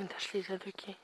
On tâche les adoquer.